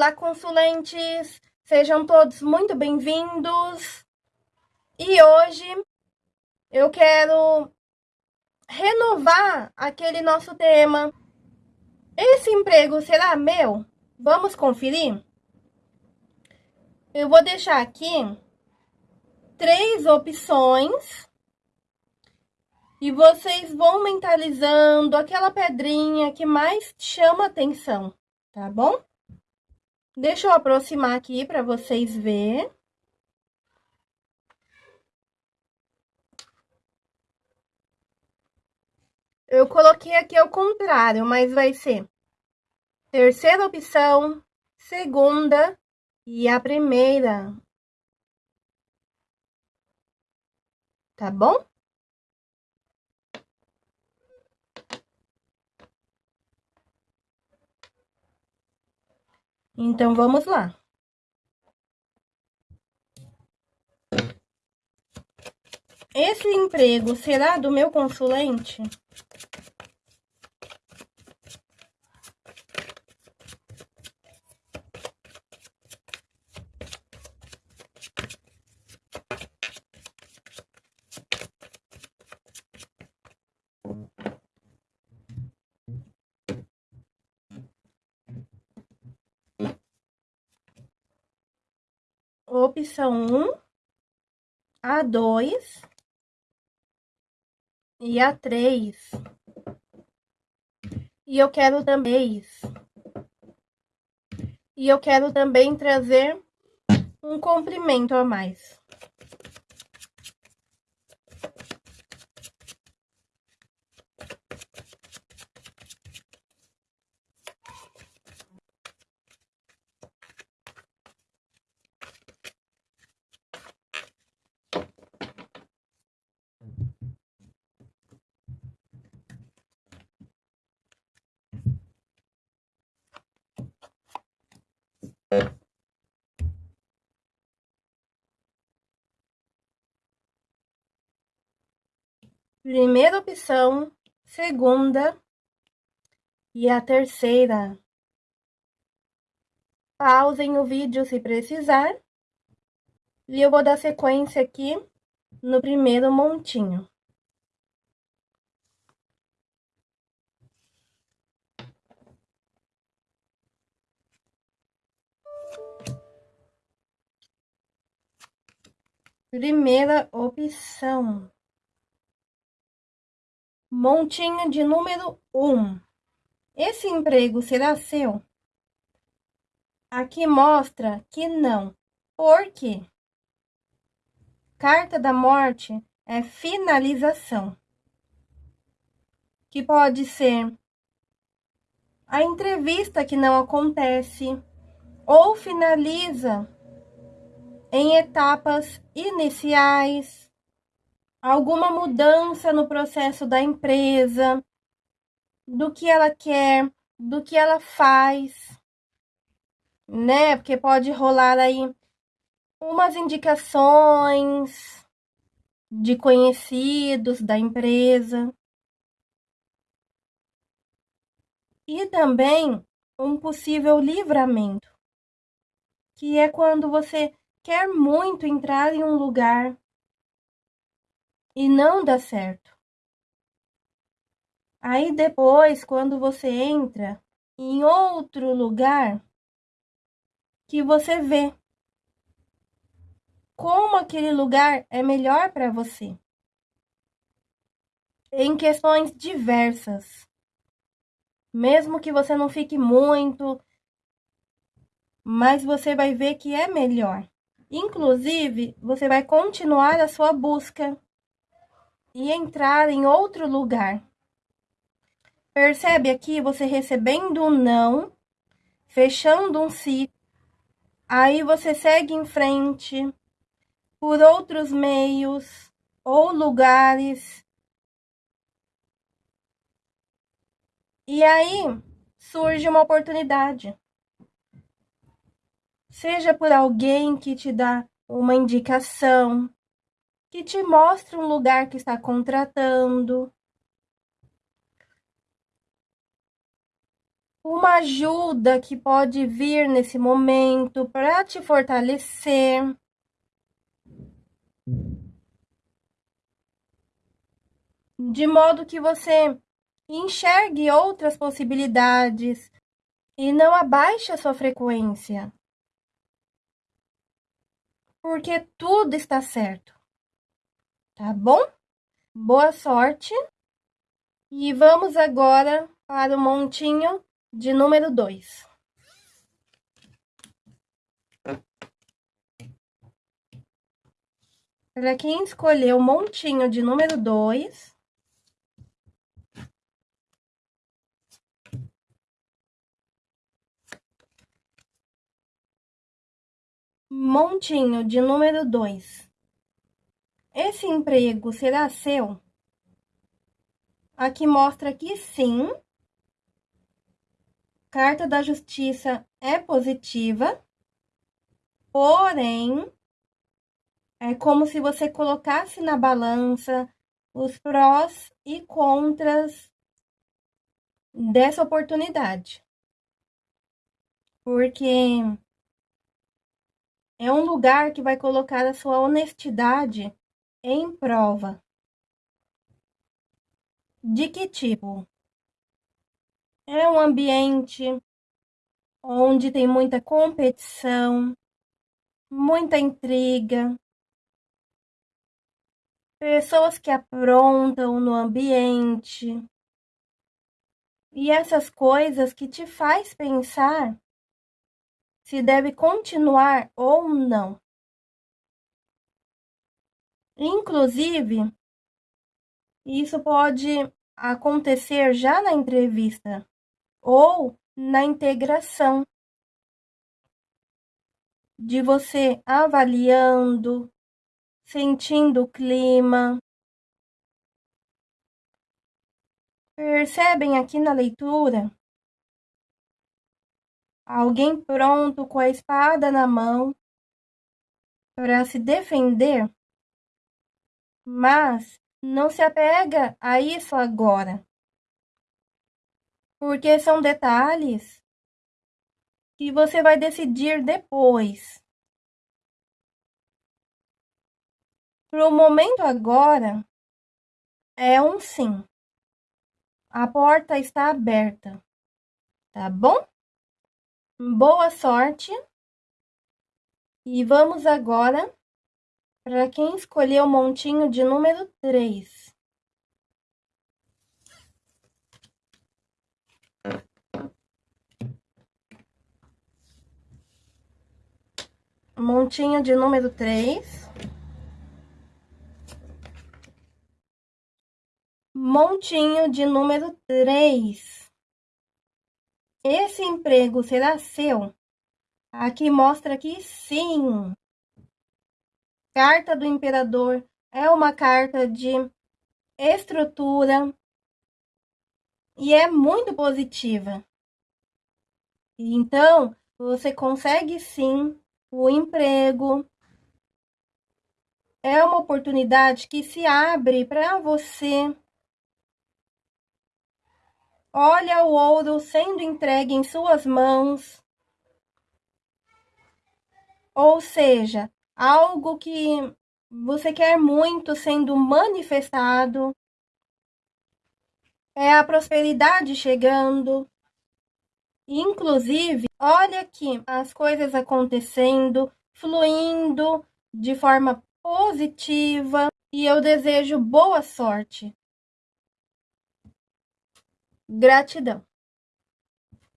Olá, consulentes! Sejam todos muito bem-vindos. E hoje eu quero renovar aquele nosso tema. Esse emprego será meu? Vamos conferir? Eu vou deixar aqui três opções e vocês vão mentalizando aquela pedrinha que mais chama atenção, tá bom? Deixa eu aproximar aqui para vocês verem. Eu coloquei aqui ao contrário, mas vai ser terceira opção, segunda e a primeira. Tá bom? Então, vamos lá. Esse emprego será do meu consulente? Opção 1, a 2 e a 3. E eu quero também E eu quero também trazer um comprimento a mais. Primeira opção, segunda e a terceira. Pausem o vídeo se precisar. E eu vou dar sequência aqui no primeiro montinho. Primeira opção. Montinho de número 1. Esse emprego será seu? Aqui mostra que não. Por quê? Carta da morte é finalização. Que pode ser a entrevista que não acontece ou finaliza em etapas iniciais, alguma mudança no processo da empresa, do que ela quer, do que ela faz, né? Porque pode rolar aí umas indicações de conhecidos da empresa. E também um possível livramento, que é quando você quer muito entrar em um lugar e não dá certo. Aí depois, quando você entra em outro lugar, que você vê como aquele lugar é melhor para você. Em questões diversas. Mesmo que você não fique muito, mas você vai ver que é melhor. Inclusive, você vai continuar a sua busca e entrar em outro lugar. Percebe aqui você recebendo um não, fechando um ciclo, aí você segue em frente por outros meios ou lugares. E aí surge uma oportunidade. Seja por alguém que te dá uma indicação, que te mostra um lugar que está contratando. uma ajuda que pode vir nesse momento para te fortalecer. De modo que você enxergue outras possibilidades e não abaixe a sua frequência. Porque tudo está certo. Tá bom? Boa sorte. E vamos agora para o montinho de número 2. Para quem escolheu o montinho de número 2, montinho de número 2. Esse emprego será seu? Aqui mostra que sim. Carta da Justiça é positiva, porém, é como se você colocasse na balança os prós e contras dessa oportunidade. Porque é um lugar que vai colocar a sua honestidade em prova. De que tipo? É um ambiente onde tem muita competição, muita intriga, pessoas que aprontam no ambiente. E essas coisas que te faz pensar se deve continuar ou não. Inclusive, isso pode acontecer já na entrevista ou na integração de você avaliando, sentindo o clima. Percebem aqui na leitura alguém pronto com a espada na mão para se defender? Mas não se apega a isso agora. Porque são detalhes que você vai decidir depois. Para o momento agora, é um sim. A porta está aberta. Tá bom? Boa sorte. E vamos agora para quem escolheu o montinho de número 3. Montinho de número 3. Montinho de número 3. Esse emprego será seu? Aqui mostra que sim, Carta do Imperador é uma carta de estrutura e é muito positiva. Então, você consegue sim o emprego. É uma oportunidade que se abre para você. Olha o ouro sendo entregue em suas mãos. Ou seja, algo que você quer muito sendo manifestado. É a prosperidade chegando. Inclusive, olha aqui as coisas acontecendo, fluindo de forma positiva e eu desejo boa sorte. Gratidão.